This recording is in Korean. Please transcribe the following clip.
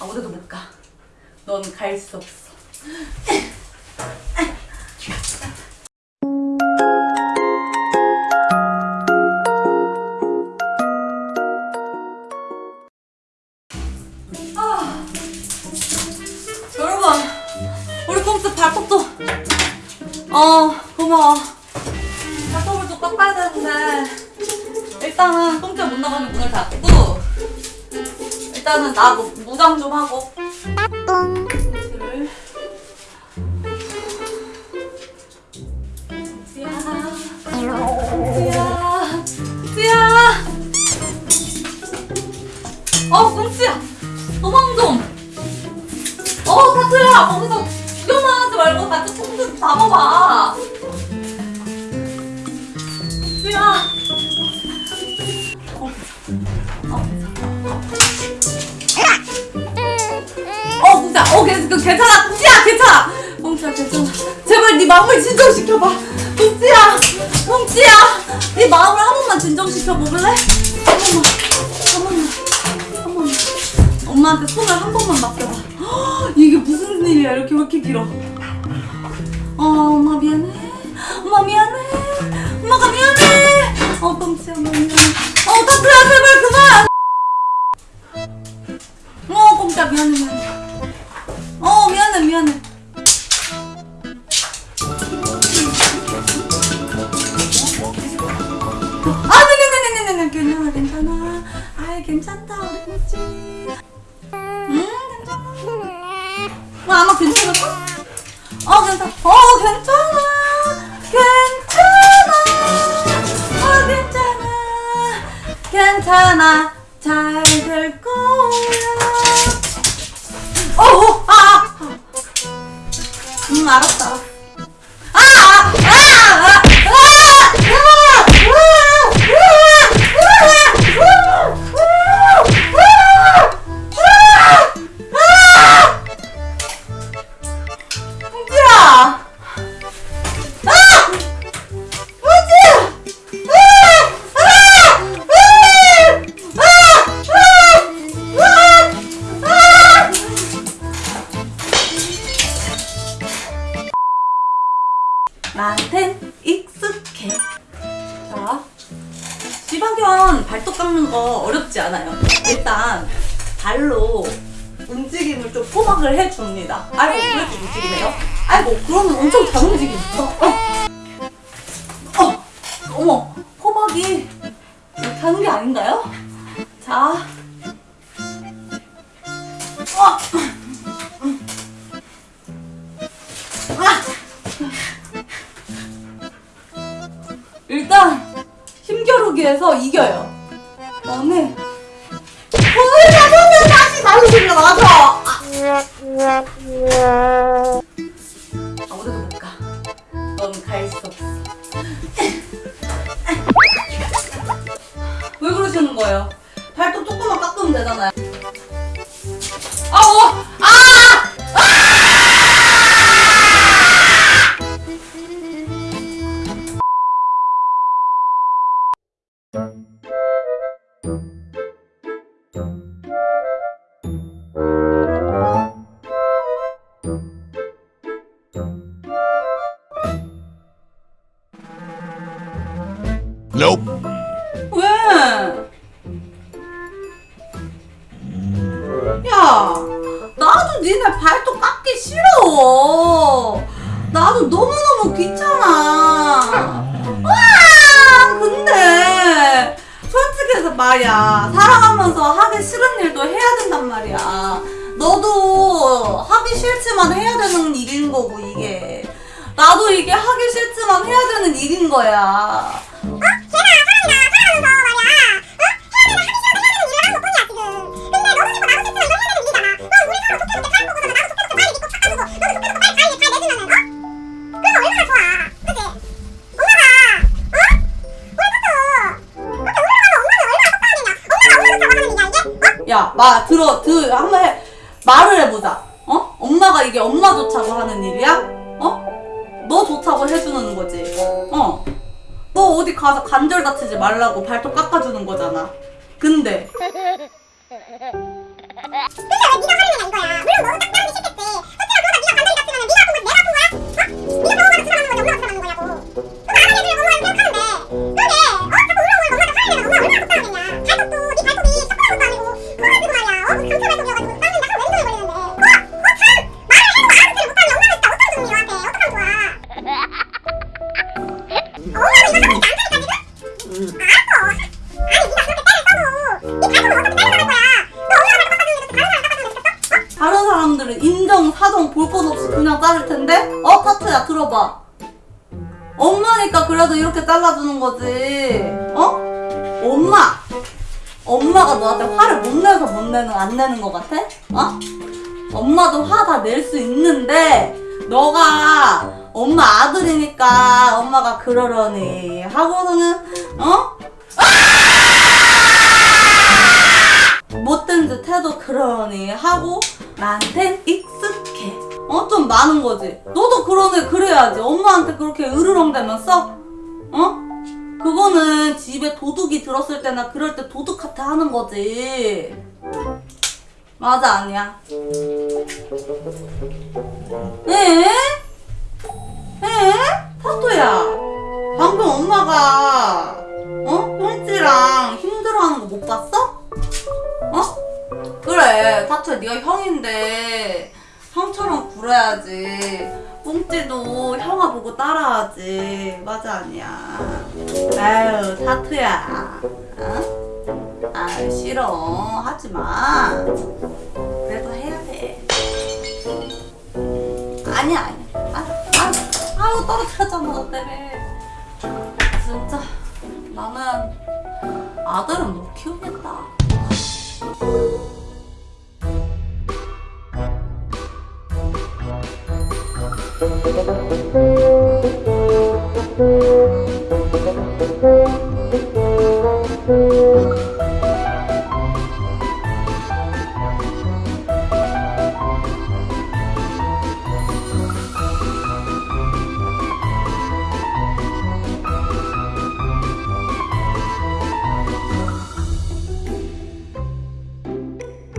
아무데도 못 가. 넌 갈 수 없어. 아, 어 고마워. 발톱을 또 깎아야 되는데 일단은 꼼수 못 나가는 문을 닫고 일단은 나 무- 무장 좀 하고. 꼼수를. 수야, 수야, 수야. 어, 꼼수야. 도망 좀. 어, 사투야. 거기서 구경만 하지 말고 같이 꼼수 잡아봐. 수야. 어, 어, 그, 괜찮아. 공지야, 괜찮아. 공지야, 괜찮아. 제발 네 마음을 진정시켜봐. 공지야, 공지야. 네 마음을 한 번만 진정시켜 볼래? 한 번만, 한 번만, 한 번만. 엄마한테 손을 한 번만 맡겨봐. 헉, 이게 무슨 일이야? 이렇게 왜 이렇게 길어? 어, 엄마 미안해. 엄마 미안해. 엄마가 미안해. 어, 공지야, 엄마 미안해. 아, 네네네네네, 괜찮아, 괜찮아. 아이, 괜찮다, 우리 공지. 음, 괜찮아. 어, 아마 괜찮을까? 어, 괜찮아. 어, 괜찮아. 괜찮아. 어, 괜찮아. 괜찮아. 잘 될 거야. 어, 어, 아, 아. 음, 알았다. 나한텐 익숙해. 자, 지방견 발톱 깎는 거 어렵지 않아요. 일단 발로 움직임을 좀 포박을 해줍니다. 아이고, 왜 이렇게 움직이네요? 아이고, 그러면 엄청 잘 움직이겠어. 어. 어, 힘겨루기에서 이겨요. 그다음에 손을 잡으면 다시 들려 맞아. Nope. 왜? 야, 나도 니네 발톱 깎기 싫어. 나도 너무너무 귀찮아. 와, 근데 솔직해서 말이야. 살아가면서 하기 싫은 일도 해야 된단 말이야. 너도 하기 싫지만 해야 되는 일인 거고, 이게. 나도 이게 하기 싫지만 해야 되는 일인 거야. 야, 마, 들어, 들, 한번 해. 말을 해보자. 어? 엄마가 이게 엄마 좋자고 하는 일이야? 어? 너 좋다고 해주는 거지. 어. 너 어디 가서 관절 다치지 말라고 발톱 깎아주는 거잖아. 근데 왜 네가 화를 내냐 이거야. 물론 너도 딱 따르기 싫겠지. 솔직히 그러다 네가 간다리 같으면 네가 아픈 거지 내가 아픈 거야? 어? 네가 병원 가서 치료받는 거지 엄마가 치료받는 거냐고. 엄마니까 그래도 이렇게 잘라주는 거지. 어? 엄마! 엄마가 너한테 화를 못 내서 못 내는, 안 내는 것 같아? 어? 엄마도 화 다 낼 수 있는데, 너가 엄마 아들이니까 엄마가 그러려니 하고서는, 어? 못된 듯 해도 그러니 하고 나한테 익숙해 어 좀 많은 거지 너도 그러네 그래야지 엄마한테 그렇게 으르렁대면서 어 그거는 집에 도둑이 들었을 때나 그럴 때 도둑한테 하는 거지 맞아 아니야 에? 에? 타토야 방금 엄마가 어? 형지랑 힘들어하는 거 못 봤어? 어? 그래 타투야 네가 형인데 형처럼 굴어야지 뽕찌도 형아 보고 따라하지. 맞아 아니야? 아유 타투야. 어? 아 싫어. 하지마. 그래도 해야 돼. 아니야 아니야. 아, 아, 떨어뜨렸잖아 너 때문에. 진짜 나는 아들은 못 키우겠다 어?